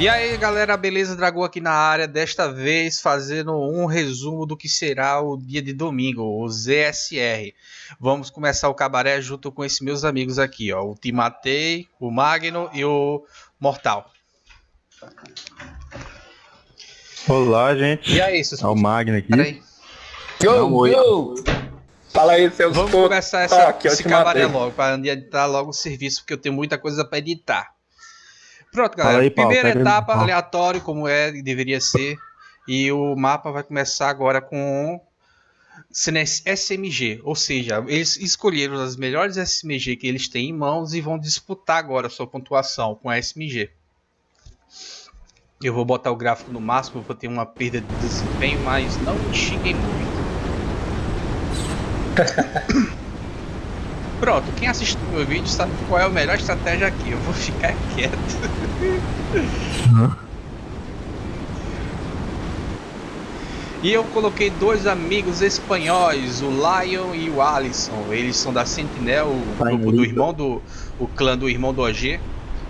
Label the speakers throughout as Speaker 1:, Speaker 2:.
Speaker 1: E aí galera, beleza? Dragão aqui na área, desta vez fazendo um resumo do que será o dia de domingo, o ZSR. Vamos começar o cabaré junto com esses meus amigos aqui, ó, o Timatei, o Magno e o Mortal.
Speaker 2: Olá, gente.
Speaker 1: E aí, seus
Speaker 2: É o Magno aqui.
Speaker 1: Peraí.
Speaker 2: Não, oi.
Speaker 3: Fala aí, seus
Speaker 1: Vamos começar essa,
Speaker 3: Ah, aqui, eu
Speaker 1: esse cabaré
Speaker 3: matei.
Speaker 1: logo, para adiantar logo o serviço, porque eu tenho muita coisa para editar. Pronto, galera.
Speaker 2: aí,
Speaker 1: Primeira
Speaker 2: pega
Speaker 1: etapa,
Speaker 2: aí.
Speaker 1: aleatório, como é e deveria ser. E o mapa vai começar agora com SMG. Ou seja, eles escolheram as melhores SMG que eles têm em mãos e vão disputar agora a sua pontuação com a SMG. Eu vou botar o gráfico no máximo, vou ter uma perda de desempenho, mas não me xinguem muito. Pronto, quem assistiu meu vídeo sabe qual é a melhor estratégia aqui. Eu vou ficar quieto. E eu coloquei dois amigos espanhóis, o Lion e o Alisson. Eles são da Sentinel, o grupo do irmão do. o clã do irmão do OG.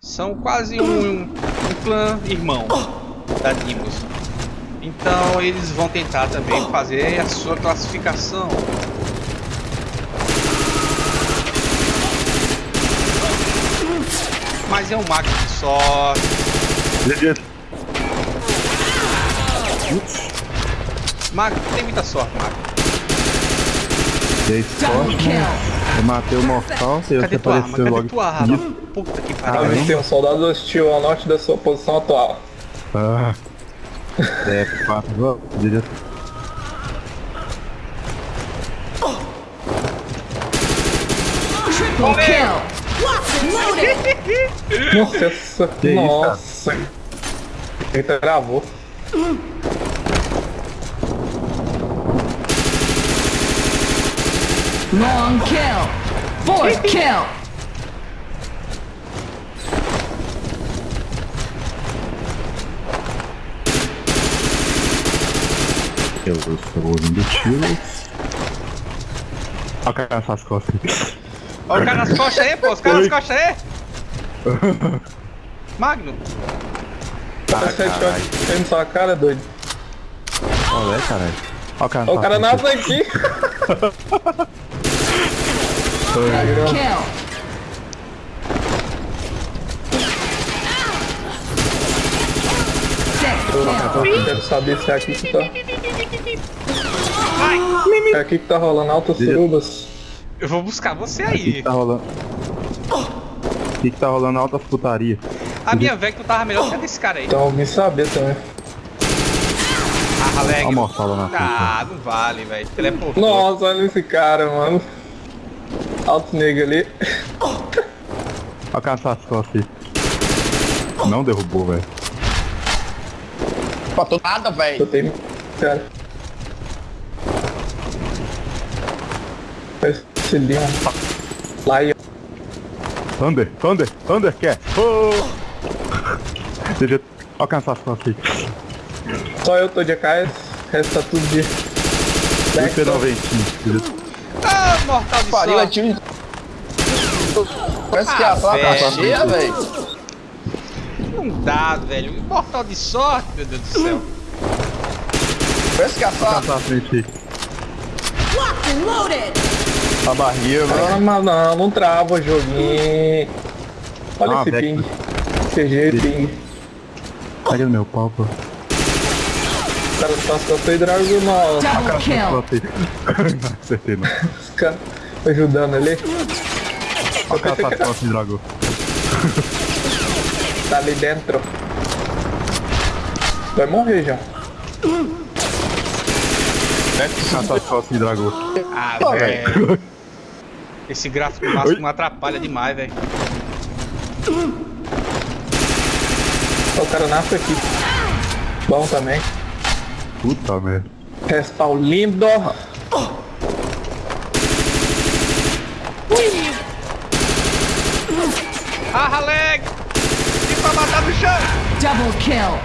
Speaker 1: São quase um, um clã irmão da Dimos. Então eles vão tentar também fazer a sua classificação. Mas é um máquina de sorte. Mago, tem muita sorte, Mago.
Speaker 2: Dei sorte, né? Eu matei o mortal e
Speaker 1: Cadê
Speaker 2: você
Speaker 1: tua arma? Cadê
Speaker 2: logo.
Speaker 1: tua arma? Puta que
Speaker 3: Ah,
Speaker 1: pariu.
Speaker 3: mas tem um soldado hostil ao norte da sua posição atual.
Speaker 2: Ah. É, quatro. Vamos, direto.
Speaker 4: Triple kill.
Speaker 3: Nossa, essa...
Speaker 2: Que isso,
Speaker 3: Nossa. Eita, gravou.
Speaker 4: Long kill. Fourth kill.
Speaker 2: Eu estou ouvindo tiro. Olha o cara nessas costas aqui.
Speaker 1: Olha o cara nas costas aí, pô. Os caras nas costas aí. Magno.
Speaker 2: Ah,
Speaker 3: headshot tem na sua cara, doido.
Speaker 2: Olha, é, caralho. Olha o cara
Speaker 3: Ó, o cara
Speaker 2: nessas
Speaker 3: nasce aqui.
Speaker 4: Kill.
Speaker 3: Eu quero saber se é aqui que tá. É aqui que tá rolando altas surubas.
Speaker 1: Eu vou buscar você
Speaker 2: O que, que
Speaker 1: aí.
Speaker 2: tá rolando? O que, que tá rolando alta putaria?
Speaker 1: A minha Vector tava melhor que a desse cara aí.
Speaker 3: Então alguém saber também.
Speaker 1: Ah,
Speaker 2: mortal lá na frente.
Speaker 1: Ah, não vale, velho. Teleportou.
Speaker 3: Nossa, olha esse cara, mano. Alto negro ali.
Speaker 2: Olha costas aí. Não derrubou, velho.
Speaker 5: Faltou nada, velho.
Speaker 3: Eu tenho. Cara. Esse Leon. Lion.
Speaker 2: Thunder, Thunder, Thunder, quer? Oh! Deixa eu... Nessas costas aí.
Speaker 3: Só eu tô de AKS. Tá tudo de.
Speaker 2: É noventinho.
Speaker 1: Ah, mortal de
Speaker 5: Pariu, é de... Parece que
Speaker 1: Ah,
Speaker 5: a placa tá
Speaker 1: velho.
Speaker 5: cheia, velho.
Speaker 1: Não dá, velho. Mortal de sorte, meu Deus do céu.
Speaker 5: Parece que a placa...
Speaker 2: Tá na frente aí.
Speaker 4: Locked and loaded.
Speaker 2: A barriga, velho.
Speaker 3: Ah, mas não, não trava o joguinho. Olha
Speaker 2: Ah,
Speaker 3: esse ping. CG ping.
Speaker 2: Pega no meu pau, pô.
Speaker 3: Os caras só só tem dragão não.
Speaker 4: Double kill.
Speaker 2: Botei. Não acertei não.
Speaker 3: Os caras ajudando ali.
Speaker 2: Olha o cara costas de dragão.
Speaker 3: Tá ali dentro. Vai morrer já.
Speaker 2: O cara costas de dragão.
Speaker 1: Ah, velho. Esse gráfico máximo atrapalha demais, velho.
Speaker 3: O cara nasce aqui. Bom também.
Speaker 2: Puta merda.
Speaker 3: Respawn lindo.
Speaker 1: Ah, Haleg! E pra matar no chão!
Speaker 4: Double kill.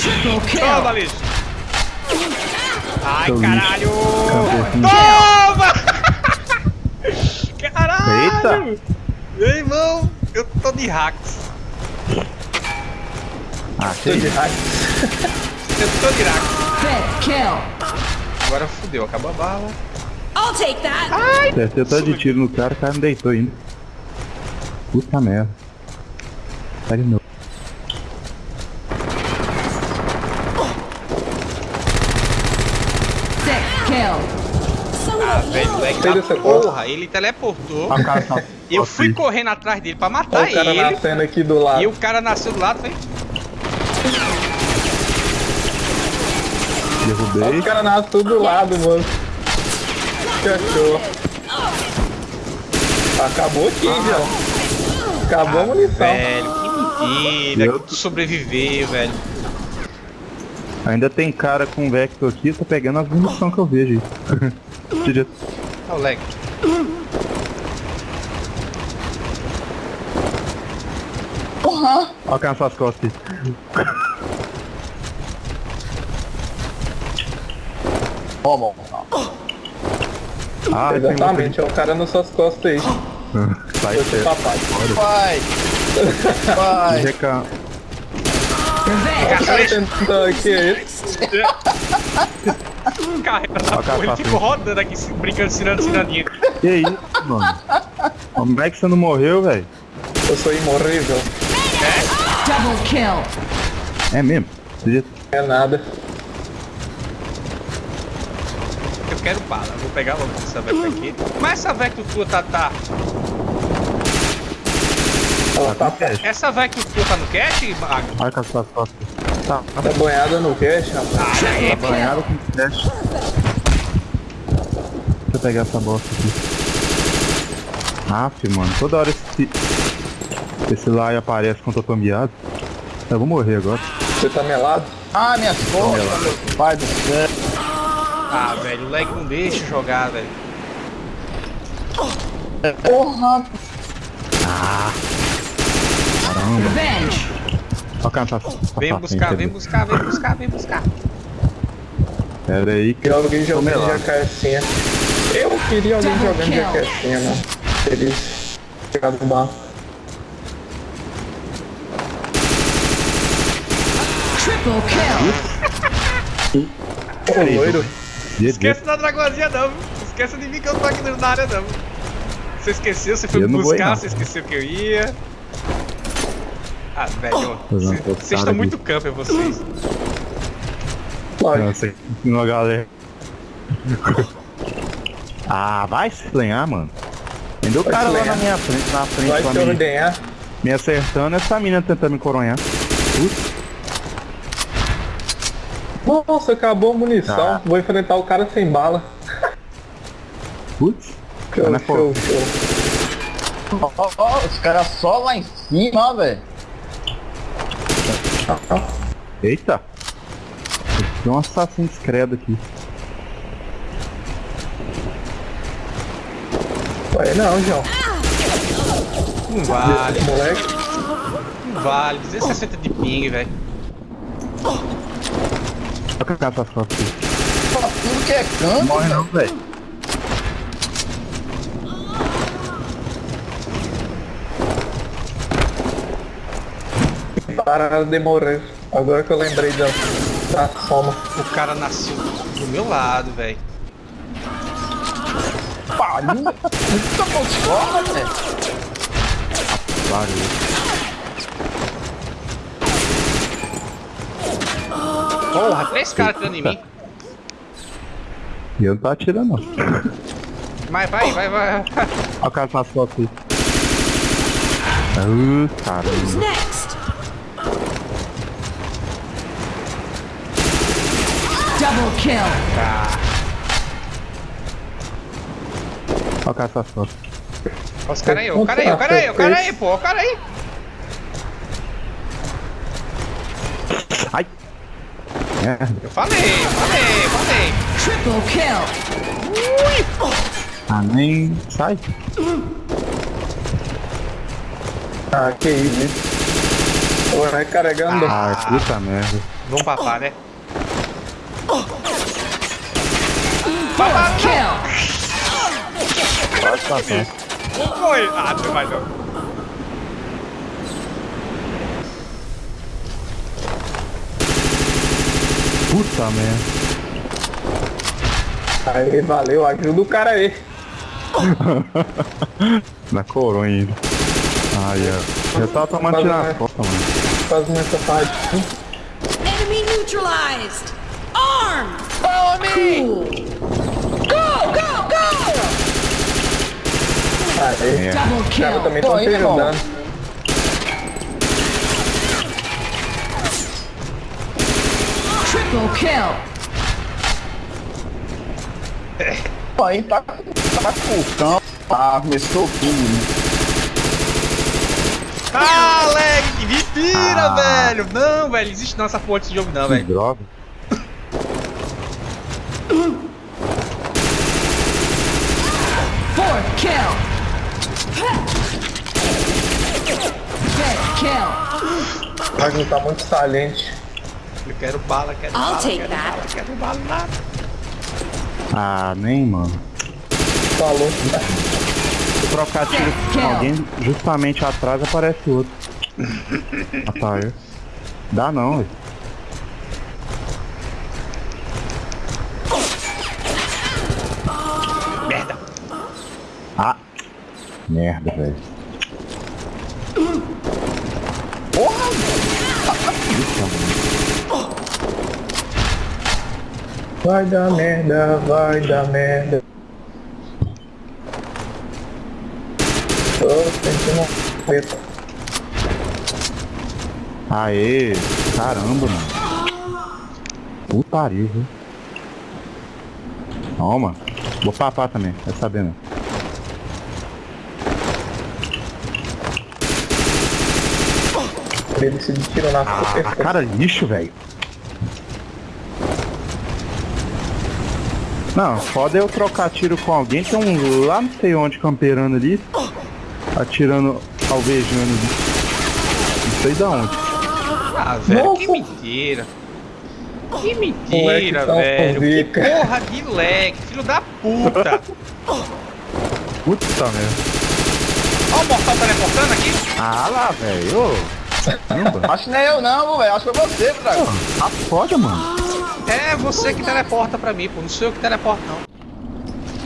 Speaker 4: Triple kill.
Speaker 1: Toma, lixo! Ai,
Speaker 2: Seu
Speaker 1: caralho! Toma! caralho!
Speaker 2: Eita!
Speaker 1: Meu irmão, eu tô de hacks.
Speaker 2: Ah,
Speaker 3: Tô de
Speaker 2: cheio.
Speaker 3: hack.
Speaker 1: Eu tô de.
Speaker 4: Fifth kill.
Speaker 1: Agora fudeu, acabou a bala.
Speaker 4: I'll take that.
Speaker 2: Acertei tanto de tiro no cara, o cara não deitou ainda. Puta merda. Tá de novo.
Speaker 4: Sixth kill.
Speaker 1: Ah, velho, moleque
Speaker 3: Pega
Speaker 1: da
Speaker 3: essa
Speaker 1: porra, ele teleportou.
Speaker 2: Ah, cara tá.
Speaker 1: Eu fui correndo atrás dele pra
Speaker 3: Olha
Speaker 1: matar
Speaker 3: o cara
Speaker 1: ele.
Speaker 3: nascendo aqui do lado.
Speaker 1: E o cara nasceu do lado, foi.
Speaker 3: Olha
Speaker 2: Derrubei.
Speaker 3: o cara nasce tudo do lado, mano. Cachorro. Acabou aqui, João. Acabou a munição.
Speaker 1: Velho, que mentira
Speaker 2: Eu-
Speaker 1: que tu sobreviveu, velho.
Speaker 2: Ainda tem cara com Vector aqui, tô pegando as munição que eu vejo.
Speaker 1: Olha o leg.
Speaker 5: Porra!
Speaker 2: Alcança as costas aí.
Speaker 5: Ó, bom.
Speaker 2: Ah, tem
Speaker 3: Exatamente, é o cara nas suas costas aí.
Speaker 2: outro. Sai certo.
Speaker 3: papai.
Speaker 5: Vai! Vai!
Speaker 2: Reca...
Speaker 1: Carrega essa porra, ele ficou rodando aqui, brincando, tirando ciradinha.
Speaker 2: Que isso, mano? Como é que você não morreu, velho?
Speaker 3: Eu sou imorrível.
Speaker 4: Double kill.
Speaker 2: É mesmo?
Speaker 3: É nada.
Speaker 1: Eu quero bala, eu vou pegar logo essa Vector aqui. Mas essa Vector tua tá, tá.
Speaker 3: Ela tá,
Speaker 1: Essa Vector tua tá no cache, Mago?
Speaker 2: Marca as suas costas. Tá,
Speaker 3: tá banhada no cash, rapaz.
Speaker 2: tá banhado com flash. Pegar essa bosta aqui. Aff, mano, toda hora esse. Esse lá aparece quando eu tô miado. Eu vou morrer agora.
Speaker 3: Você tá melado?
Speaker 5: Ah, minhas costas, meu pai do céu.
Speaker 1: Ah, velho, o leg não deixa jogar, velho.
Speaker 5: Porra!
Speaker 4: Revenge.
Speaker 2: Alcança essa.
Speaker 1: Vem
Speaker 2: essa
Speaker 1: buscar,
Speaker 2: frente
Speaker 1: vem
Speaker 2: ali.
Speaker 1: buscar, vem buscar, vem buscar.
Speaker 2: Pera aí que
Speaker 3: Queria alguém jogando
Speaker 2: melado.
Speaker 3: jacarcinha. Eu queria alguém
Speaker 4: Double
Speaker 3: jogando
Speaker 4: kill.
Speaker 3: jacarcinha, mano. Eles chegaram no bar.
Speaker 4: Triple kill.
Speaker 3: Ô, loiro.
Speaker 1: Esquece da dragozinha não? Esquece de mim que eu tô aqui na área não. Você esqueceu, você foi
Speaker 2: Eu
Speaker 1: me
Speaker 2: não
Speaker 1: buscar,
Speaker 2: não.
Speaker 1: você esqueceu que eu ia. Ah, velho,
Speaker 2: postada
Speaker 1: vocês estão muito camper, vocês.
Speaker 3: Lógico.
Speaker 2: Você ensinou a galera. ah, vai se lenhar, mano. Ainda o cara lá na minha frente, na frente
Speaker 3: Vai
Speaker 2: pra
Speaker 3: se
Speaker 2: mim,
Speaker 3: ordenhar.
Speaker 2: me acertando, essa mina tentando me coronhar. Putz,
Speaker 3: Nossa, acabou a munição.
Speaker 2: Tá.
Speaker 3: Vou enfrentar o cara sem bala.
Speaker 2: putz.
Speaker 3: Show, show, show.
Speaker 5: Ó, ó, os caras só lá em cima, velho.
Speaker 2: Eita. Tem um assassino discreto aqui.
Speaker 3: Vai não, João.
Speaker 1: Não vale,
Speaker 3: Moleque.
Speaker 1: não vale. 260 de ping, velho.
Speaker 2: Olha que essas fotos aqui.
Speaker 5: Só tudo que é canto.
Speaker 2: Morre não, velho.
Speaker 3: Pararam de morrer. Agora que eu lembrei da, da soma.
Speaker 1: O cara nasceu do meu lado, velho.
Speaker 5: Pariu. Muita moscola, velho.
Speaker 2: Barulho.
Speaker 1: Porra, três caras atirando em mim.
Speaker 2: E eu não tô atirando, não.
Speaker 1: Mas vai, vai, vai.
Speaker 2: Olha o cara fotos aí. Uh, caramba.
Speaker 4: Next. Double kill.
Speaker 2: Olha o cara com as fotos.
Speaker 1: Olha os caras aí, ó, o cara aí, o cara aí, o cara aí, pô, o cara aí.
Speaker 2: Ai! Merda.
Speaker 1: Eu falei, falei, falei.
Speaker 4: Triple kill.
Speaker 2: Ah, nem sai.
Speaker 3: Ah, que isso. Tô recarregando.
Speaker 2: Ah, puta merda.
Speaker 1: Vamos papar, né?
Speaker 4: Fourth
Speaker 2: Satisfação.
Speaker 1: Foi! Ah, tu vai não.
Speaker 2: Puta merda.
Speaker 3: Aí, valeu, ajuda o cara aí.
Speaker 2: Na coroa ainda. Ai, ah, é. Eu tava tá
Speaker 3: tomando
Speaker 2: tirar a foto, mano.
Speaker 3: Faz uma parte.
Speaker 4: Enemy neutralized! Arm! Follow me! Cool.
Speaker 3: Aí,
Speaker 2: É.
Speaker 4: Kill.
Speaker 3: também
Speaker 5: Tô
Speaker 3: te ajudando.
Speaker 4: Triple kill.
Speaker 5: Pô, aí tá, tá com o cão. Ah, começou tudo, né?
Speaker 1: Ah, lag! Mentira,
Speaker 2: Ah.
Speaker 1: velho! Não, velho, existe não essa porra desse jogo não,
Speaker 2: Que
Speaker 1: velho.
Speaker 2: droga.
Speaker 4: Fourth kill. Fifth kill.
Speaker 3: Não tá muito saliente.
Speaker 1: Eu quero bala, quero
Speaker 4: I'll
Speaker 1: bala,
Speaker 4: take
Speaker 1: quero
Speaker 4: that.
Speaker 1: bala, quero bala, nada.
Speaker 2: Ah, nem, mano.
Speaker 3: Falou.
Speaker 2: Se eu trocar tiro com alguém, justamente atrás aparece outro. Rapaz, dá não, velho.
Speaker 1: Merda.
Speaker 2: Ah, merda, velho.
Speaker 3: Vai dar merda, vai dar merda. Tô sentindo preto.
Speaker 2: Aê, caramba, mano. Putaria, viu? Toma. Vou papar também, vai sabendo.
Speaker 3: Ele se tirou na
Speaker 2: Ah, cara lixo, velho. Não, foda é eu trocar tiro com alguém que é um lá não sei onde camperando ali. Atirando, alvejando ali. Não sei da onde.
Speaker 1: Ah, velho, que
Speaker 3: Nossa.
Speaker 1: mentira. Que mentira,
Speaker 3: tão
Speaker 1: velho. Que porra de lag, filho da puta.
Speaker 2: Puta merda.
Speaker 1: Ó o mortal teleportando aqui.
Speaker 2: Ah lá, velho.
Speaker 5: Acho que não é eu não, velho. Acho que foi você, Fraga.
Speaker 2: Tá foda, mano.
Speaker 1: É você que teleporta pra mim, pô. Não sou eu que teleporto, não.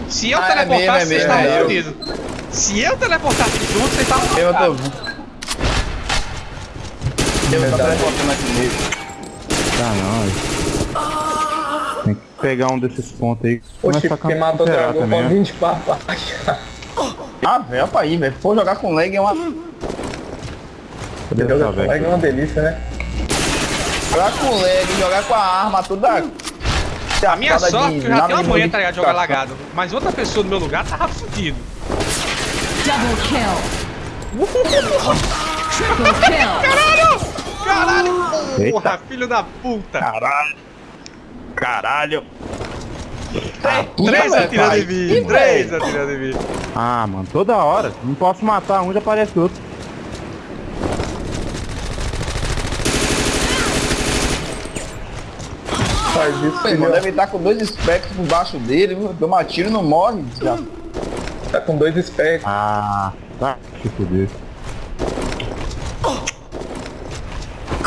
Speaker 1: Se eu
Speaker 5: Ah, é
Speaker 1: teleportasse,
Speaker 5: mesmo, é
Speaker 1: vocês estavam
Speaker 5: é eu.
Speaker 1: fodidos. Se eu teleportasse junto, vocês estavam
Speaker 5: Eu tô. Eu tô teleportando aqui comigo.
Speaker 2: Tá não, velho. Tem que pegar um desses pontos aí.
Speaker 3: Oxe, quem matou o dragão com
Speaker 2: né?
Speaker 3: 20 papais.
Speaker 5: Ah, velho, pra aí, velho. For jogar com lag é uma.
Speaker 2: Cadê
Speaker 3: Jogar com lag é uma delícia, né?
Speaker 5: Jogar com lag, jogar com a arma, tudo da.
Speaker 1: A minha sorte é
Speaker 5: de
Speaker 1: eu já tenho uma manhã, tá ligado? de Jogar lagado. Mas outra pessoa no meu lugar tava fudido.
Speaker 4: Double kill. Triple kill.
Speaker 1: Caralho!
Speaker 2: Eita.
Speaker 1: Porra, filho da puta!
Speaker 2: Caralho. Caralho.
Speaker 1: Três
Speaker 5: velho,
Speaker 1: atirando
Speaker 5: pai.
Speaker 1: em mim! Três atirando em mim!
Speaker 2: Ah, mano, toda hora. Não posso matar um, já aparece outro.
Speaker 3: Faz isso,
Speaker 5: Pô,
Speaker 3: filho.
Speaker 5: deve estar com dois specs por baixo dele, viu? Toma tiro e não morre. Já.
Speaker 3: Tá com dois specs.
Speaker 2: Ah, tá. Se fuder.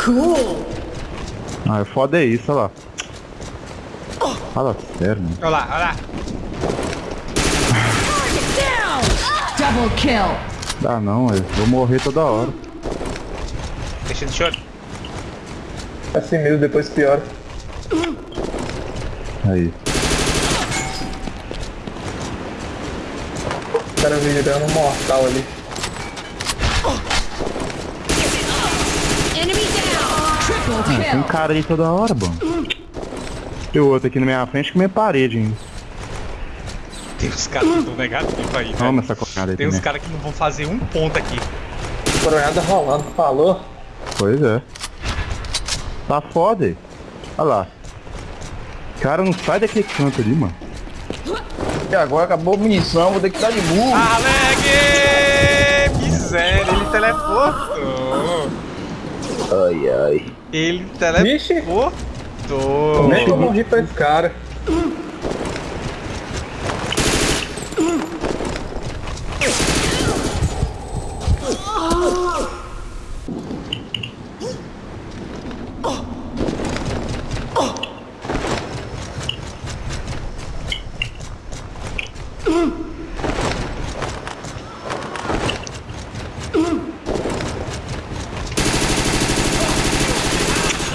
Speaker 4: Cool.
Speaker 2: Ah, o foda é isso, olha lá. Fala sério, mano.
Speaker 1: Olha lá, olha lá!
Speaker 4: Double kill.
Speaker 2: Dá não, eu vou morrer toda hora.
Speaker 1: Deixa de choro.
Speaker 3: Assim mesmo, depois piora.
Speaker 2: Aí.
Speaker 3: O cara virando um mortal ali.
Speaker 2: Ah, tem
Speaker 4: kill.
Speaker 2: cara aí toda hora, mano. Tem outro aqui na minha frente que minha parede ainda.
Speaker 1: Tem uns caras que estão negativos aí,
Speaker 2: Toma
Speaker 1: velho.
Speaker 2: essa cocada aí
Speaker 1: Tem uns
Speaker 2: também.
Speaker 1: caras que não vão fazer um ponto aqui.
Speaker 3: Coronhada rolando, falou?
Speaker 2: Pois é. Tá foda aí. Olha lá. Cara, não sai daquele canto ali, mano.
Speaker 5: E agora acabou a munição, vou ter que dar de burro.
Speaker 1: Aleg! Miséria, ele teleportou.
Speaker 5: Ai, ai.
Speaker 1: Ele teleportou.
Speaker 3: Como é que eu morri pra esse cara?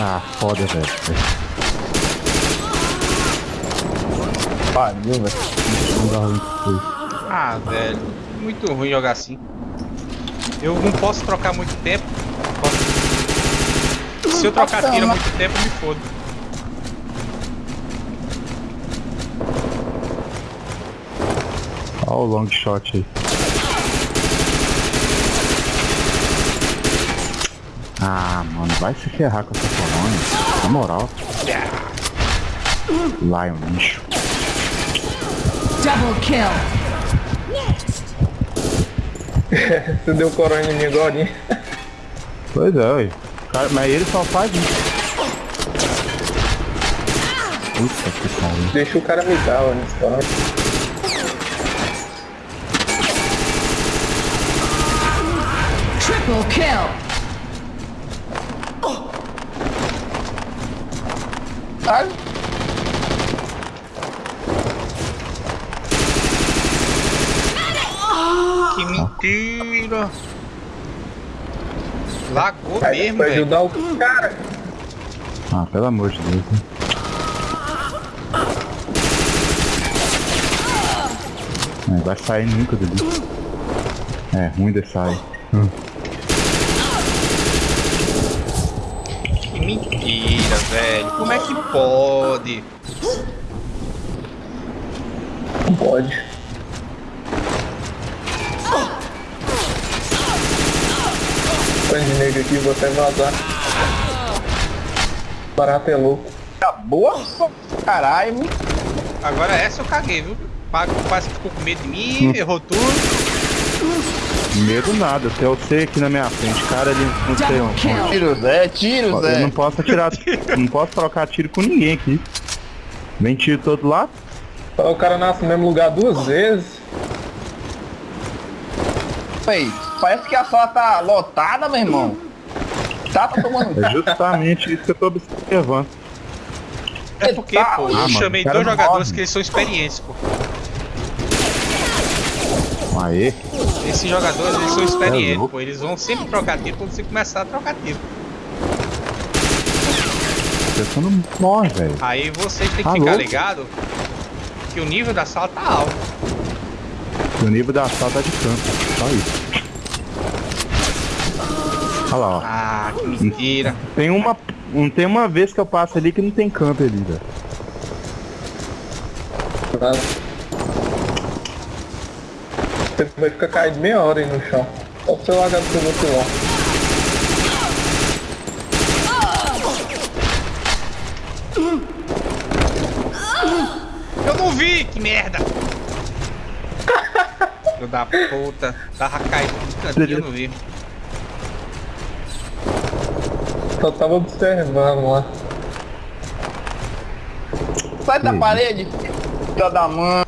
Speaker 2: Ah, foda, velho.
Speaker 5: Pariu, velho.
Speaker 1: Ah, velho. Muito ruim jogar assim. Eu não posso trocar muito tempo. Posso- Se eu trocar tiro muito tempo, me fodo.
Speaker 2: Olha o long shot aí. Ah, mano, vai se ferrar com essa colônia. Na moral. Lion lixo.
Speaker 4: Double kill.
Speaker 3: Você deu coronha em mim agora, hein?
Speaker 2: Pois é, ué. Cara, mas ele só faz isso. Puta que pariu.
Speaker 3: Deixa o cara me dar, coronha.
Speaker 4: Triple kill.
Speaker 5: Ai,
Speaker 1: mentira! Lagou
Speaker 3: Aí,
Speaker 1: mesmo, velho.
Speaker 3: ajudar o cara.
Speaker 2: Ah, pelo amor de Deus. É, vai sair nunca dali. É, ruim de sair.
Speaker 1: Que mentira, velho. Como é que pode?
Speaker 3: Não pode. De negro aqui, vou até vazar. Barato é louco.
Speaker 5: tá boa, caralho.
Speaker 1: Agora essa eu caguei, viu? Pago quase que ficou com medo de mim, errou tudo.
Speaker 2: Medo nada, até eu sei aqui na minha frente, cara ali não sei onde.
Speaker 5: Tiro, Zé, tiro,
Speaker 2: Eu
Speaker 5: Zé.
Speaker 2: não posso atirar, não posso trocar tiro com ninguém aqui. Vem tiro todo lado.
Speaker 3: O cara nasce no mesmo lugar duas vezes.
Speaker 5: Véi, parece que a sala tá lotada, meu irmão. Tá tomando.
Speaker 2: É justamente isso que eu tô observando.
Speaker 1: É porque,
Speaker 5: Tá,
Speaker 1: pô,
Speaker 5: ah,
Speaker 1: eu
Speaker 2: mano,
Speaker 1: chamei
Speaker 2: o cara
Speaker 1: dois jogadores
Speaker 2: pode.
Speaker 1: que eles são experientes, pô.
Speaker 2: Aê,
Speaker 1: Esses jogadores, eles são experientes,
Speaker 2: louco.
Speaker 1: pô. Eles vão sempre trocar tiro quando você começar a trocar tiro.
Speaker 2: você não morre, velho.
Speaker 1: Aí vocês têm que
Speaker 2: Tá
Speaker 1: ficar
Speaker 2: louco.
Speaker 1: ligado que o nível da sala tá alto.
Speaker 2: O nível da sala tá de canto, só isso. Olha lá, ó.
Speaker 1: Ah, que mentira.
Speaker 2: Tem uma, não tem uma vez que eu passo ali que não tem campo ali, velho.
Speaker 3: Você vai ficar caído meia hora aí no chão. Só pra você largar do seu outro lá.
Speaker 1: Eu não vi, que merda! Filho da puta, tava caído no cantinho, eu não vi.
Speaker 3: Só tava observando lá.
Speaker 5: Sai da parede, filha da mãe.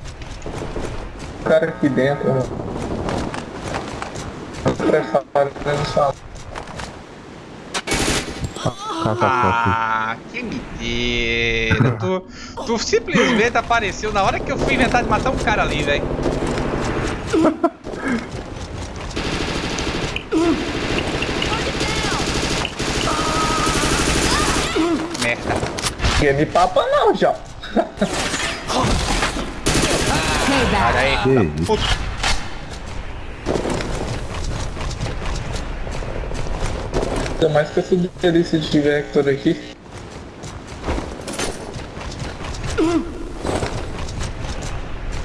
Speaker 3: O cara aqui dentro, mano.
Speaker 2: Caça a
Speaker 1: Ah, que mentira. tu, tu simplesmente apareceu na hora que eu fui inventar de matar um cara ali, velho. Merda.
Speaker 3: Ninguém me papa não, já.
Speaker 1: Olha aí. Tá.
Speaker 3: Ainda mais que essa delícia de Vector aqui.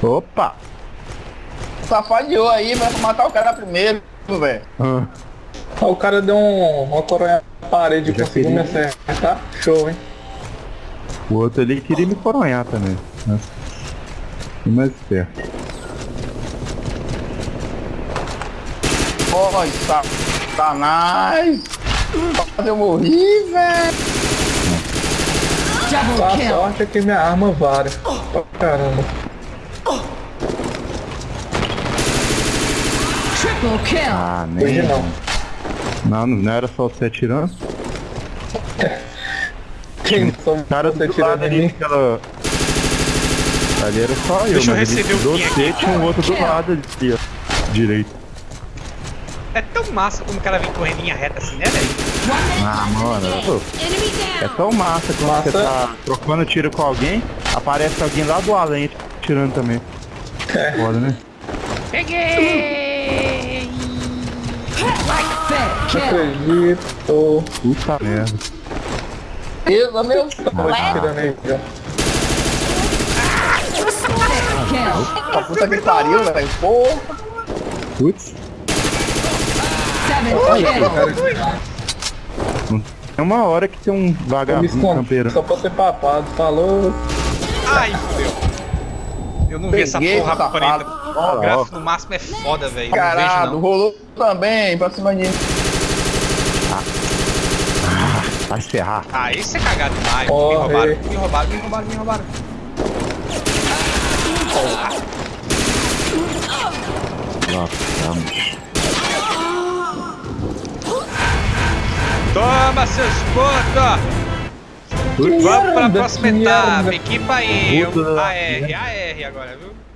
Speaker 2: Opa!
Speaker 5: Safadeou aí, vai matar o cara primeiro, velho.
Speaker 2: Ah,
Speaker 3: Ah, o cara deu um, uma coronha na parede e conseguiu me acertar. Show, hein?
Speaker 2: O outro ali queria me coronhar também. Né? E mais esperto.
Speaker 5: Oi, satanás. Quase eu morri, velho.
Speaker 3: Só
Speaker 4: Double
Speaker 3: a
Speaker 4: kill.
Speaker 3: sorte é que minha arma vara. Pra caramba.
Speaker 4: Triple kill.
Speaker 2: Ah, nem.
Speaker 3: Hoje não.
Speaker 2: Não, não era só você atirando.
Speaker 3: Quem só
Speaker 2: O cara
Speaker 3: você
Speaker 2: do
Speaker 3: tirando
Speaker 2: lado
Speaker 3: de
Speaker 2: ali,
Speaker 3: mim?
Speaker 2: aquela. Ali era só eu,
Speaker 1: Deixa eu receber o aqui.
Speaker 2: você tinha um outro do lado ali, ó. Direito.
Speaker 1: É tão massa quando o cara vem correndo em linha reta assim, né, velho?
Speaker 2: Ah, mano. pô,
Speaker 4: Enemy
Speaker 2: É tão massa quando
Speaker 3: Massa.
Speaker 2: você tá trocando tiro com alguém, aparece alguém lá do além tirando também. Foda, né?
Speaker 1: Peguei!
Speaker 3: Não acredito.
Speaker 2: Puta merda.
Speaker 5: Beleza, meu. A puta que pariu, velho. Porra.
Speaker 2: Putz. É uma hora que tem um vagabundo campeiro.
Speaker 3: só pra ser papado. Falou.
Speaker 1: Ai, fudeu. Eu não vi essa
Speaker 5: Peguei,
Speaker 1: porra
Speaker 5: safado.
Speaker 1: preta. O gráfico no máximo é foda, velho. Eu Não vejo
Speaker 5: Caralho,
Speaker 1: não.
Speaker 5: rolou também pra cima de mim.
Speaker 2: Vai se ferrar.
Speaker 1: Ah, esse é cagado demais.
Speaker 3: Corre.
Speaker 1: Me roubaram, me roubaram, me roubaram, me roubaram. Toma, seus putos! Vamos pra
Speaker 3: Merda,
Speaker 1: próxima etapa. Equipa aí. AR, AR agora, viu?